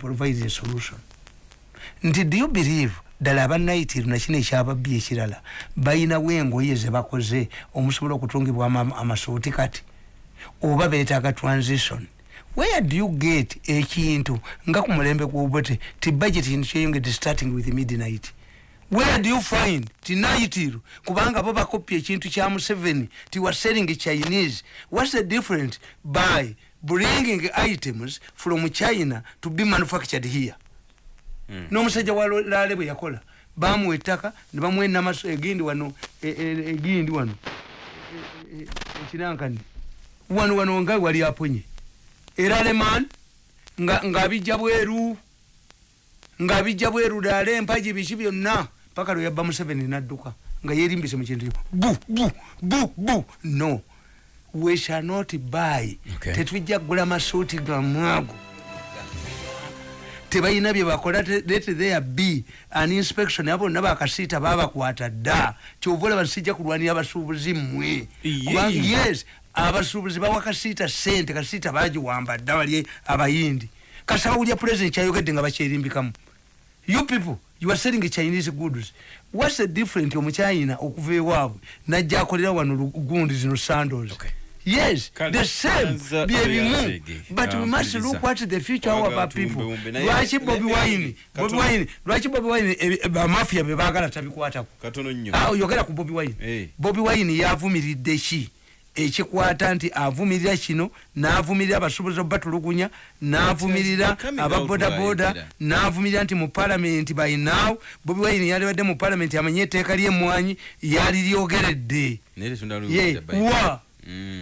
provide a solution. Nti do you believe ddala abanaitiru nakino ekyababbi ekirala bayinawo engoye zebakoze omusobola okutungibwa amasuuti kati? Oba betaaga transition? Where do you get ekintu nga ku mulembe gwobote ti budget kintu kyeyongedde starting with midnight? Where do you find tinaitiru kubanga bo bakopya ekintu kya museveni ti wa selling chinese. What's the difference by bringing items from china to be manufactured here. Mm. n'omusajja walale bwe yakola bamuwa ettaka ne bamuwa enamaso egindi wano egindi wano ekinankani wano wano nga wali aponye. Era leman ng'abijja bweru ng'abijja bweru dala empagi biki byonna paka lwe yabba museveni nadduka nga yerimbise mu kintu bu bu bu bu no we shall not buy. Okay. tetujja kugula masuuti gamwago tebalina byebakola let there be an inspection. Abo bonna bakasiita babakwata dda. Kyova olaba sijja kulwanira abasuubuzi mmwe. Kubanga- yes abasuubuzi bawa kasiita sente kasiita bagiwamba dda bali abayindi. Kasawulya president kyayogedde nga bakyerimbikamu you people you are selling chinese goods. What's the different omuchina okuva ewaabwe najja akolera wano gundi zino sandals. Okay. Yes Kale, the same bye bimu oyazege. but we must look what the future of our people. Lwaki bobi wine. bobi Katono- wine lwaki bobi wine bamafia bebagala tabikwatako katono nnyo Ah, oyogera ku bobi wine. Eh. bobi wine yavumiridde ki ekikwata nti avumirira kino n'avumirira abasuubuzi obatulugunya n'avumirira become ababodaboda n'avumirira nti mu palamenti by now bobi wine yalibadde mu palamenti amanye etteeka ly'emmwanyi yali lyogeredde. Wa.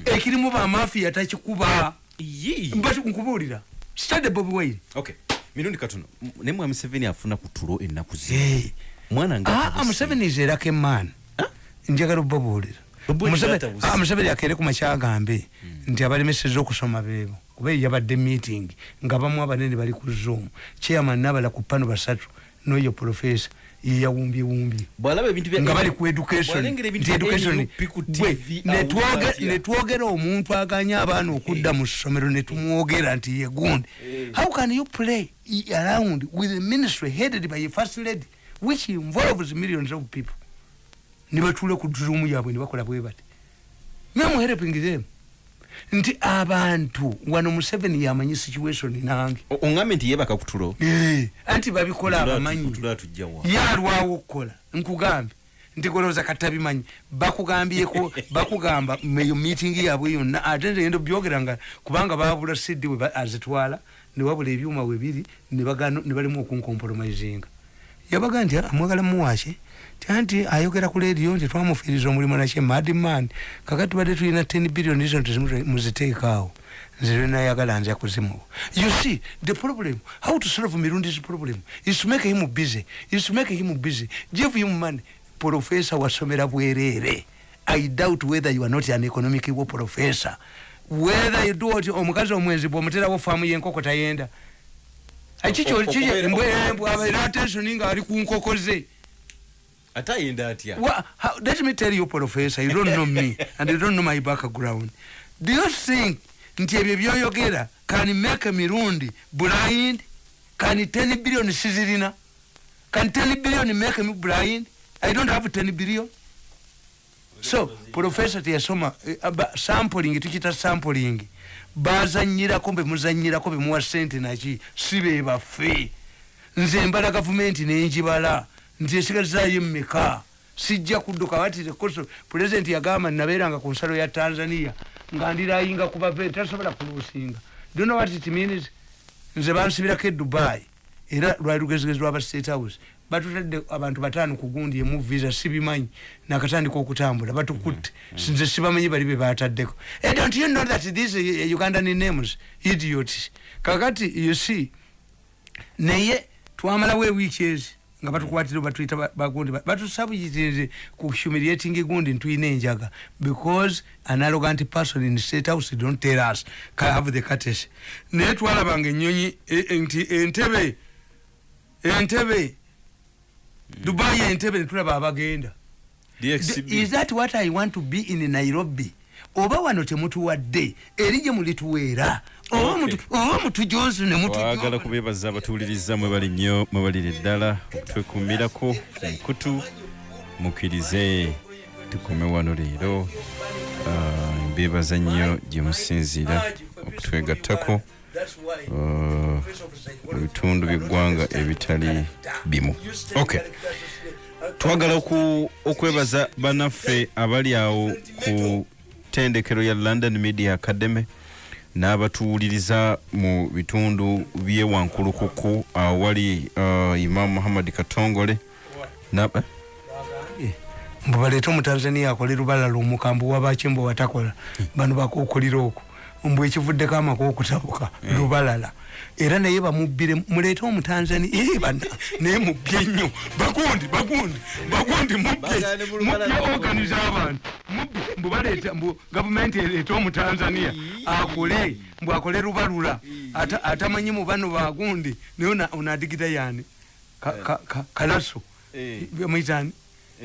Ekirimu bamafiya takikuba. Yee. but nkubuulira stade bobi wine. Okay. Mirundi katono naye mwami museveni afuna ku tulo ennaku zi mwana nga Ah, museveni izerako emaani njagala obabuulira Obuulira Museveni- atabuse. ah, museveni akeere ku makyagambe nti abalemeseza okusoma beebo. Kuba yabadde meeting. Nga bamu abanene bali ku zoom. Chairman nabala ku pano basatu. Noyo profesa ebintu bya nga bali ku education. Bw'alengera ebintu nti bya education NUP ku Bwe, TV ne awulira twoge- atya. ne twogera omuntu aganya abaana okudda mu ssomero ne tumwogera nti ye gundi. How can you play around with a ministry headed by a first lady which involves millions of people? Ne batuula ku zoom yaabwe ne bakola bwe bati. Memu helping them nti abantu wano museveni yamanyi situation nange. O- oŋŋambe nti yeebaka ku tulo? Eh, anti babikola abamanyi. yalwawo okukola nkugambe. Nti golowooza katabimanyi. Bakugambyeko bakugamba meyo meeting yaabwe yonna ate ngendo byogera nga kubanga babula sidi we azitwala ne wabula ebyuma we biri ne balimu okunkompromisinga yabaga nti amwagala muwaki anti ayogera ku lediyo nti twamufiiriza omulimu nakye madman kakati tubadde tulina 10 billion izo nti muziteekaawo nze lwenayagala nza kuzimuwa you see the problem how to solve mirundi's problem? Is to make him busy. Is to make him busy. Give him money. Profesa wasomera bwereere i doubt whether you are not an economic wo professor. Whether you do oti omukazi omwenzi bwomuterawo faamu yenkoko tayenda. Kikyembwabeera attention nga ali ku nkoko ze ate ayenda atya? Let me tell you professor you don't know me and you don't know my background. Do you think nti ebyo byoyogera can make mirundi blind can 10 billion sizirina? Can 10 billion make me blind? I don't have 10 billion. So professor teyasoma eh, sampling tukita sampling. Bazanyirako bemuzanyirako bemuwa sente naki si bebaffe nze mbala gavumenti nenjibala nti esigazayo mmeka sijja kudduka watire koso pulezidenti yagamba nabeeranga ku nsalo ya tanzania nga ndirayinga kubave tasobola kuluusinga. Dono what it means? Nze bansibirako e dubai era lwali lugezigezi lwaba state house. Batutadde abantu bataano kugundi emu visa sibimanyi nakatandika okutambula batukutte. Nze sibamanyi bali bebataddeko don't you know that these uh, ugandan names idiots? Kakati you see naye twamalawo ewiiki ezi nga batukwatire batuyita ba- bagundi ba- batusabuyitirize ku humiliating gundi ntuyina enjaga because an arrogant person in state house don't tell us ka have the courtesy naye twalabanga ennyonyi e- e- nti entebe entebe dubai entebe netulaba abagenda. Is that what i want to be in nairobi? Oba wano temutuwadde eri gye mulituweera oba Okay. mutu- oba mutujonzi ne twagala mutujo kubeebaza abatuwuliriza mwebali nnyo mwebalire ddala okutwekumirako ku mukutu mukkirize tukume wano leero. Ah, mbeebaza nnyo gye musinziira okutwegattako ah, mu bitundu by'eggwanga ebitali bimu. Okay. Twagala okwebaza bannaffe abali awo ku tendekero ya london media academy n'abatuwuliriza mu bitundu by'e wankulukuku awali uh, imam muhammad katongole. Eh? mbu baleete omutanzania akole lubalala omukambwe wabaki mbu watakola. Bano bakukulira okwo mbu ekivuddeko amakulu okutabuka lubalala. Era naye bamubbire muleete omutanzania ee bana naye mubbye nnyo. Bagundi bagundi bagundi mubbye. Organize abantu. Mubbye mbu baleeta mbu gavumenti ereete omutanzania. Akole mbu akole lubalula. Ata- atamanyi mu bano bagundi naye ona- onaadigida yani Ka- ka- ka- kalaso. Eh. mwitani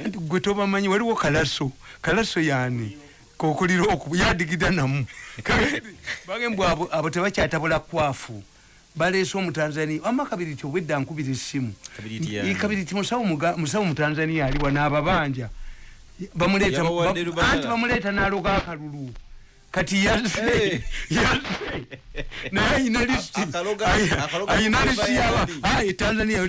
nti gwe tobamanyi waliwo kalaso. Kalaso yani kokulira oku yadigida namu. Bage mbw abo abo tebakyatabula kwafu. Baleese omutanzania wama kabiriti obwedda nkubira essimu. Kabiriti musawo mutanzania aliwa n'ababanja. Bamuleeta Yabawadde ba- lubalala. anti bamuleeta n'aloga akalulu. Kati yazze naye ayina lisiti Ayina- lisiti yaba tanzania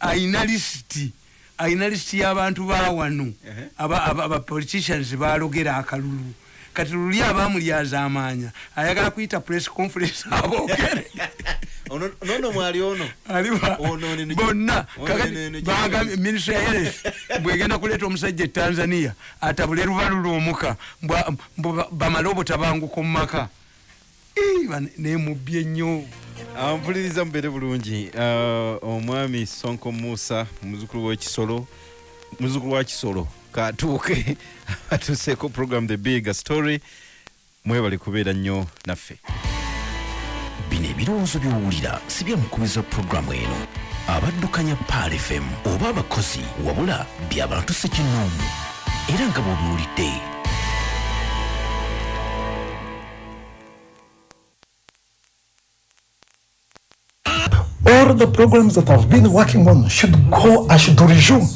ayina lisiti ayina lisiti y'abantu ba wano. Ehe. aba- aba aba politicians balogera akalulu. Kati luli abamulyaza amaanya ayagala kuyita press conference aboogere. Ono- nono mwali ono? Bonna. ministry ya health bwegenda kuleeta omusajja e tanzania atabule lubalula omuka. Bamale obutabanguko mu maka. Naye mubbye nnyo ampuliriza mubeere bulungi. Ah, omwami sonko musa muzukulu wekisolo muzukulu wa kisolo katuuke atuuseeko program the big story. Mwebali kubeera nnyo naffe. Bino ebirowoozo by'owulira si bya mukubiza pulogulaamu eno. Abaddukanya paal fm oba abakozi wabula by'abantu sekinnoomu era nga bw'obiwulidde all the programs that I've been working on should go, I should resume.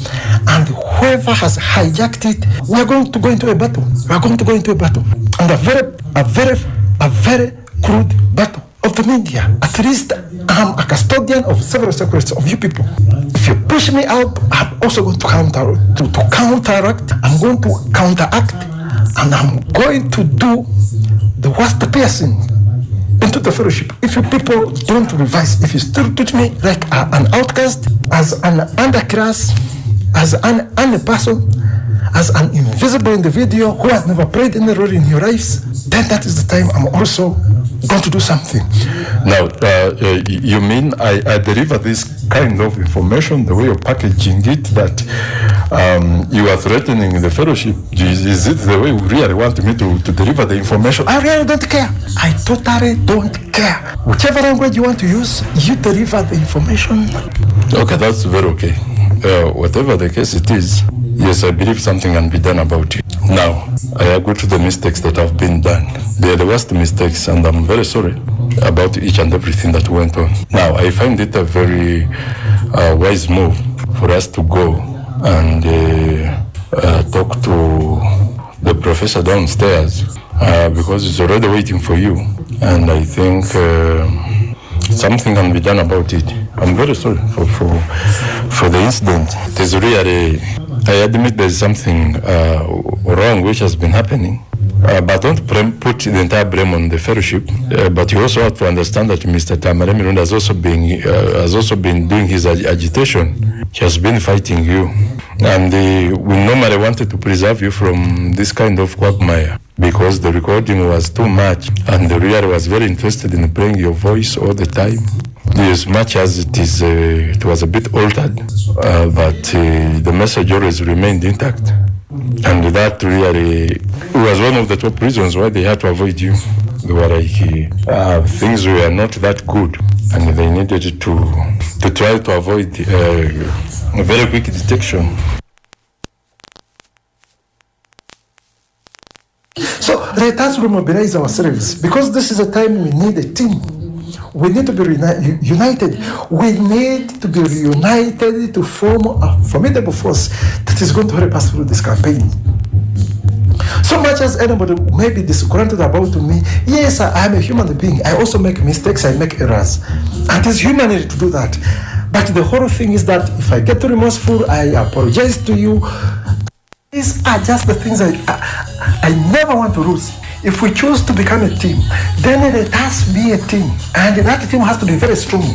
And whoever has hijacked it, we're going to go into a battle. We're going to go into a battle. And a very, a very, a very crude battle of the media. At least I'm a custodian of several secrets of you people. If you push me out, I'm also going to counter to, to counteract. I'm going to counteract and I'm going to do the worst piercing into the fellowship. If you people don't revise, if you still treat me like a, an outcast, as an underclass, as an any person, as an invisible individual who has never played any role in your lives, then that is the time I'm also going to do something. Now, uh, uh, you mean I, I deliver this kind of information the way you're packaging it that um, you are threatening the fellowship? Is, is it the way you really want me to, to deliver the information? I really don't care. I totally don't care. Whichever language you want to use, you deliver the information. Okay, that's very okay. Uh, whatever the case it is, yes, I believe something can be done about it. Now, I agree to the mistakes that have been done. They are the worst mistakes, and I'm very sorry about each and everything that went on. Now, I find it a very uh, wise move for us to go and uh, uh, talk to the professor downstairs uh, because he's already waiting for you. And I think. Uh, something can be done about it. I'm very sorry for, for, for the incident. Is really, I admit there's something wrong which has been happening. Uh, but don't put the entire blame on the fellowship. Uh, but you also have to understand that Mr. Tamare Mirunda has also been uh, has also been doing his ag- agitation. He has been fighting you, and we normally wanted to preserve you from this kind of quagmire because the recording was too much, and the reader was very interested in playing your voice all the time. As much as it is, uh, it was a bit altered, uh, but the message always remained intact. And that really was one of the top reasons why they had to avoid you. They were like, uh, things were not that good, and they needed to to try to avoid uh, a very quick detection. So let us remobilize ourselves because this is a time we need a team. We need to be united. We need to be reunited to form a formidable force that is going to help us through this campaign. So much as anybody may be disgruntled about me, yes, I am a human being. I also make mistakes, I make errors. And it's human to do that. But the whole thing is that if I get remorseful, I apologize to you. These are just the things I, I, I never want to lose. If we choose to become a team, then let us be a team. And that team has to be very strong.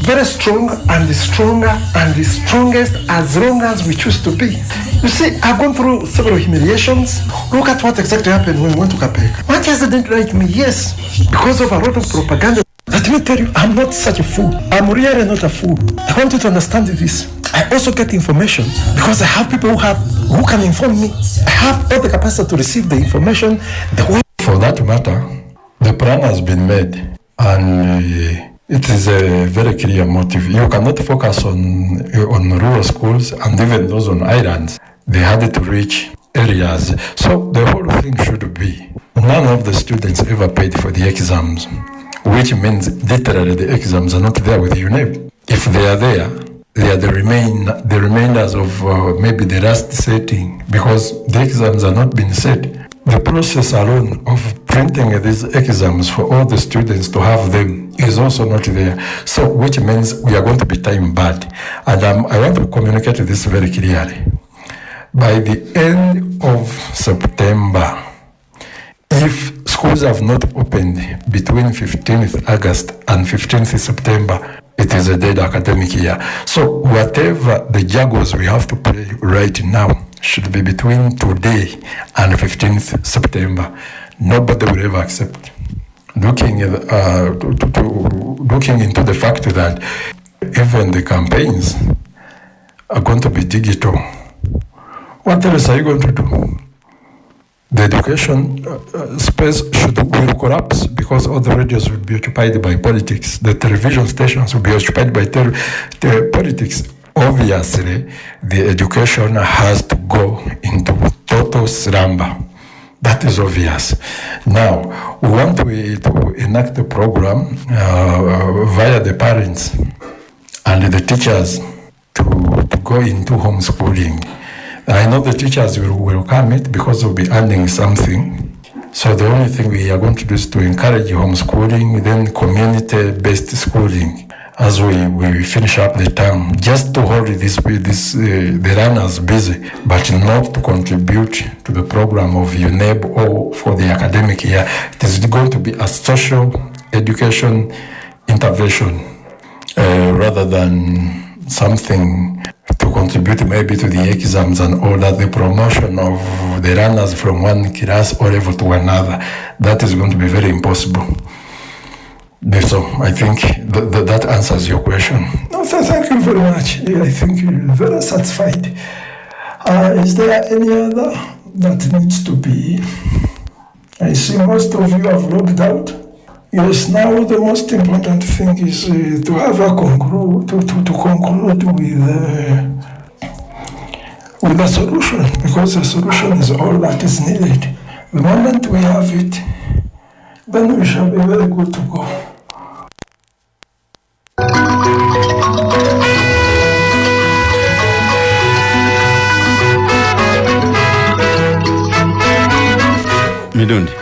Very strong and stronger and the strongest as long as we choose to be. You see, I've gone through several humiliations. Look at what exactly happened when we went to Capek. Manchester didn't like me, yes, because of a lot of propaganda. Let me tell you, I'm not such a fool. I'm really not a fool. I want you to understand this. I also get information because I have people who have who can inform me. I have all the capacity to receive the information the that matter, the plan has been made and uh, it is a very clear motive. You cannot focus on, on rural schools and even those on islands. They had to reach areas. So the whole thing should be none of the students ever paid for the exams, which means literally the exams are not there with UNEP. If they are there, they are the remain the remainders of uh, maybe the last setting because the exams are not being set. The process alone of printing these exams for all the students to have them is also not there. So, which means we are going to be time bad. And um, I want to communicate this very clearly. By the end of September, if schools have not opened between 15th August and 15th September, it is a dead academic year. So whatever the juggles we have to play right now should be between today and 15th September. Nobody will ever accept. Looking, at, uh, to, to, looking into the fact that even the campaigns are going to be digital. What else are you going to do? The education uh, uh, space should will collapse because all the radios will be occupied by politics. The television stations will be occupied by politics. Obviously, the education has to go into total slumber. That is obvious. Now, we want to, to enact a program uh, via the parents and the teachers to, to go into homeschooling. I know the teachers will welcome it because they'll be earning something. So the only thing we are going to do is to encourage homeschooling, then community-based schooling as we, we finish up the term, just to hold this, this uh, the runners busy, but not to contribute to the program of UNEB or for the academic year. It is going to be a social education intervention uh, rather than something to contribute maybe to the exams and all that, the promotion of the runners from one class or level to another, that is going to be very impossible. So I think th- th- that answers your question. No, th- thank you very much. I think you're very satisfied. Uh, is there any other that needs to be? I see most of you have logged out. Yes, now the most important thing is uh, to have a conclude to, to, to conclude with uh, with a solution because a solution is all that is needed. The moment we have it, then we shall be very good to go. mirundi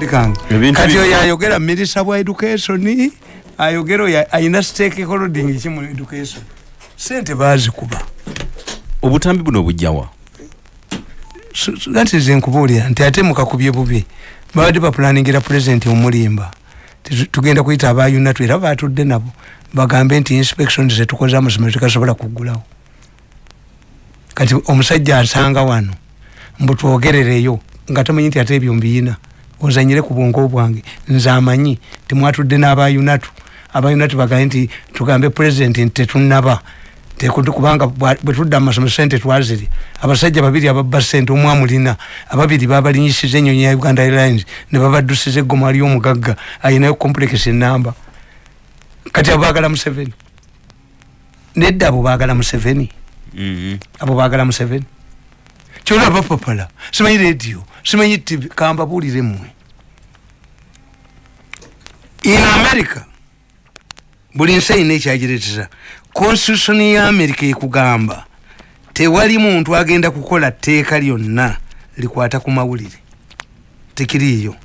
akakundi kange kati oyo ayogera minisita bwa education ayogera oyo ayina stakeholding ki mu education. Sente bazikuba obutambi buno bujjawa? That is nkubuulira nti ate mukakubye bubi. Babadde bapulaningira pulezidenti omulimba. Tugenda kuyita abayunatu era batudde nabo. Bagambe nti inspection zetukoze amasomero tekasobola kuggulawo. Kati omusajja asanga wano mbu twogerereyo nga tamanyi nti ate ebyo mbiyina ozanyire ku bwongo bwange. Nze amanyi timwatudde n'abayunatu. Abayunatu bagambe nti tugambe pulezidenti nti tetunaba kubanga bwe tudda mu masomero sente twaziri abasajja babiri ababba sente omu amulina. Ababiri babalinyisiza enyonyi ya uganda airlines ne babaddusiza eggoma ly'omugagga ayinayo complex enamba kati abo baagala museveni. Nedda abo baagala museveni. Abo baagala museveni kyolaba papala simanyi radio simanyi tv kambabulire mmwe in america buli nsi ayina ekyagiretera constitution ya america ekugamba tewali muntu agenda kukola tteeka lyonna likwata ku mawulire. Tekiriiyo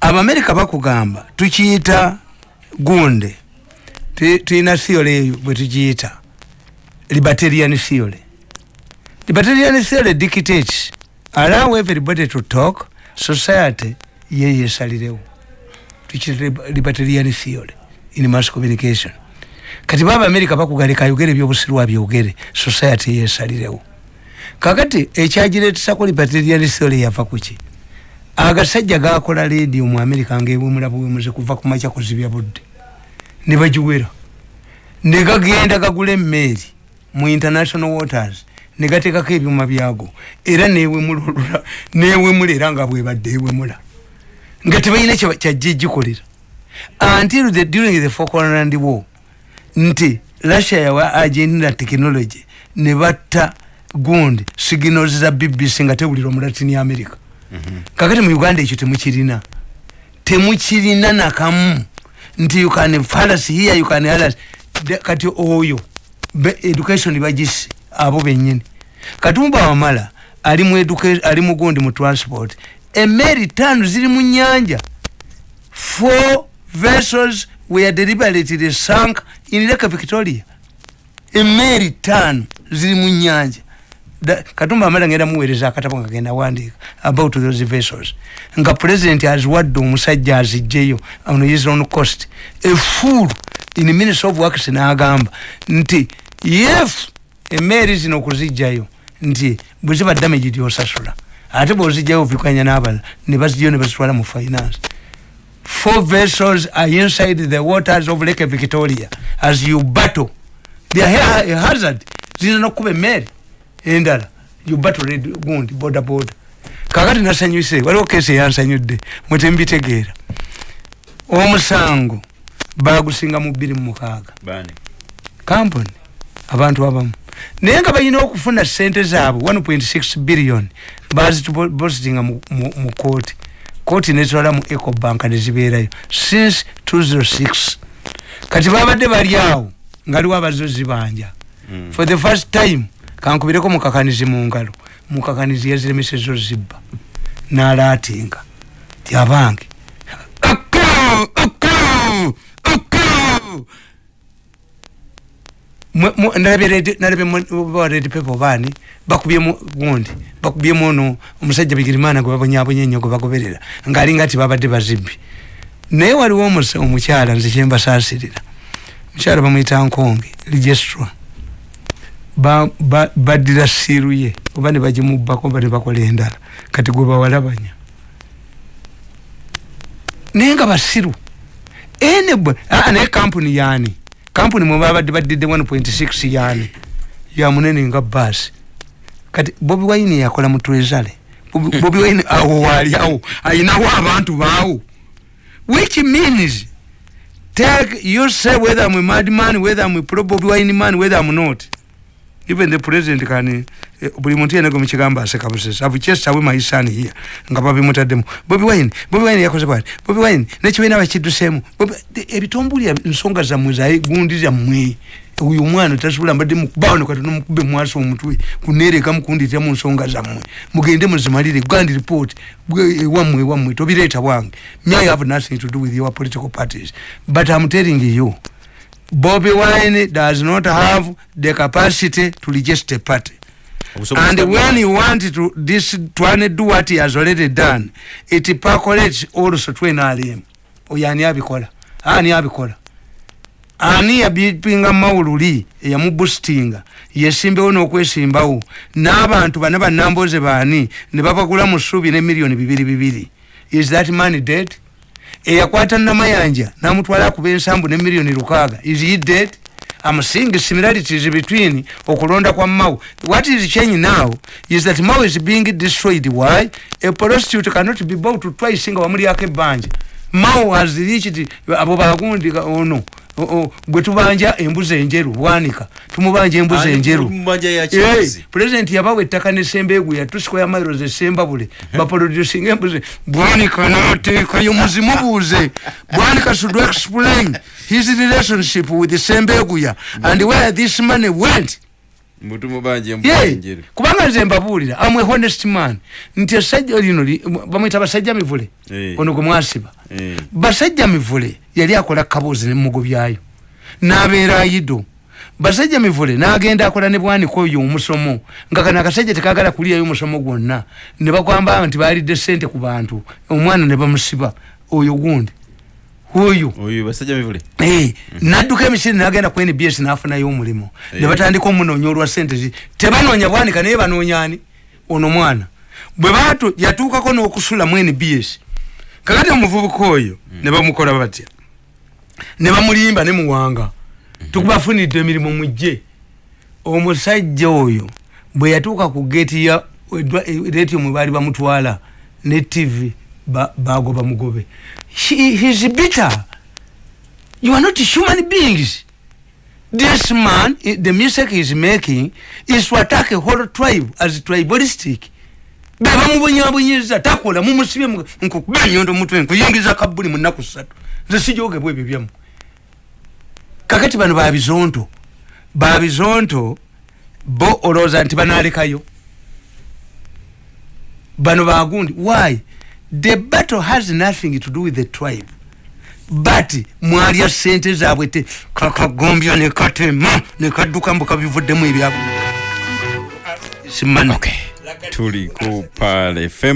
abamerika bakugamba tukiyita gunde. Tu- tuyina theory eyo bwe tugiyita libertarian theory libertarian theory dictates allow everybody to talk. Society ye yesalirewo tukiyita lib- libertarian theory in mass communication. Kati baba amerika bakugaleka ayogere ebyobusiru abyogere society yesalirewo kakati ekyagireetisako libertarian theory yava kuki? Agasajja gakola ledio mu amerika ngaewemula buwemuze kuva ku makya kuzibya budde. Ne bagiwera. Ne gagenda gagula emmeeri mu international waters ne gateekako ebyuma byago era newemula olula newemula era nga bwebadde ewemula. Nga tebalina kyajja egikolera until the, during the falkland war nti russia yawa argentina technology ne batta gundi signals za bbc nga tewulira omulatini america. Kakati mu uganda ekyo temukirina. Temukirina nakamu nti you can fallacy here you can others De- kati oyo education bagisi abo benyini katumba wamala ali mu ali mu gundi mu transport emmeeri tano ziri mu nyanja four vessels were deliberately sunk in lake victoria. Emmeeri tano ziri mu nyanja katumba amala ngenda muweereza akatabo nga genda wandiika about those vessels. Nga president aziwadde omusajja azijjeyo ono is on cost. Efuulu in minister of works n'agamba nti if emmeeri zino okuzijjayo nti bwe ziba damage gyosasula ate bwozijjayo ovikanya n'abala ne bazijjayo ne bazitwala mu finance. Four vessels are inside the waters of lake victoria. As you battle they are ha- a hazard. Zina nokuba emmeeri endala. You battle red gundi boda boda kakati nasanyuse waliwo kesi eyansanyudde mwetembitegeera omusango bagusinga mu bbiri mumukaaga bani kampuni abantu abamu naye nga balina okufuna sente zaabwe 1.6 billion bazitupositinga mu kooti kooti nezitwala mu ecobank nezibeerayo since 206 kati babadde bali awo nga aliwo abazozi banja for the first time kankubireko mukakanizi mu ngalo. Mukakanizi yaziremeseza zibba. Nalaatinga. Tyabange nalabye pepo baani bakubyemu gundi bakubyemu ono omusajja bigirimana gwe babonyabonya ennyo gwe bagoberera ngaalinga ti babadde bazibbi. Naye waliwo omukyala nze kyembasaasirira mukyala bamwita nkonge registra ba- ba- baddira siiru ye oba ne bagimubbako oba ne bakola endala kati gwe bawalabanya. Naye nga basiru. Ene bwe aa naye kampuni yaani kampuni mwe babadde baddidde 1.6 yaani ya munene nga baasi kati bobi wine yakola mu trezale Bobi- wine awo waali awo ayinawo abantu baawo. Which means take you say whether I'm a mad man whether I'm a pro bobi wine man whether I'm not. Even the president can buli muntu yenagwe mukigamba aseka busesa i've chased away my son here nga babimutaddemu bobi wine bobi wine yakoze bwati? Bobi wine nekibiina bakidduseemu. De- ebitombulya ensonga zammwe zagundi zammwe oyo omwana tasobola mbadde mukubawano kati nomukube mwasa omutwe kunereka mukunditira mu nsonga zammwe. Mugende muzimalire gandi report ewammwe ewammwe tobireeta bwange. Me i have nothing to do with your political parties? But i'm telling you Bobby Wine does not have the capacity to register a party. And when you want to this to do what he has already done, it percolates also to NRM. Oyo ani abikola? Ani abikola? Ani yabipinga mawululi eyamuboostinga. Yesimbewo n'okwesimbawo n'abantu bana bannamboze baani ne babagula mu ssuubi ne miliyoni bibiri bibiri. Is that man dead? Eyakwata namayanja namutwala akuba ensambu ne miliyoni lukaaga. Is he dead I'm seeing similarities between okulonda kwa Mao. What is changing now is that Mao is being destroyed. Why? A prostitute cannot be bought to twice singa wamuli yake banja. Mao has reached abo bagundi ka- ono o- o, gwe tubanja embuzi enjeru bwanika tumubanja embuzi enjeru. Eh, president yabawa ettaka nesembeegu yatusiko ya miles esembabule baproducing embuzi bwanika nateekayo muzimubuuze bwanika should explain his relationship with sembeguya and where this money went kubanga nze mbabuulira amwe honest man. Nti esajja lino li- bamwita basajja mivule? Eh. ono gwe mwasiba. Eh. basajja mivule yali akola kaboozi nemugobyayo n'abeera ayido. Basajja mivule n'agenda akola ne bwanika oyo omusomo. Nga kano akasajja tekagala kuliyayo omusomo gwonna. Ne bagamba nti baalidde sente ku bantu. Omwana ne bamusiba oyo gundi oyo. Oyo basajja mivule. Eh, nadduka emisiri nagenda ku nbs nafunayo omulimu. Ne batandika omunoonya olwa sente zi. Tebanoonya bwanika naye banoonyani ono mwana. Bwe batu yatuukako n'okusula mu nbs kakati omuvubuka oyo ne bamukola batya? Ne bamulimba ne muwanga. Tukubafunidde emirimu mujje omusajja oyo bwe yatuuka ku geeti ya retio mwe baali bamutwala ne tv ba- bagoba mugobe He- he's bitter. You are not human beings. This man the music he is making is to attack a whole tribe as tribalistic. Bebamubonyaabonyeza takola mumusibye mu- nkukuba enyondo mutwe nkuyingiza kabuli mu nnaku ssatu. Nze sijogebwa ebyo byamu kakati bano babizonto babizonto bo olowooza nti banalekayo bano bagundi why the battle has nothing to do with the tribe but mwalya sente zaabwe te kakagombya nekatema nekadduka mbu kabivuddemu ebyabo simani. Tuli ku pal fm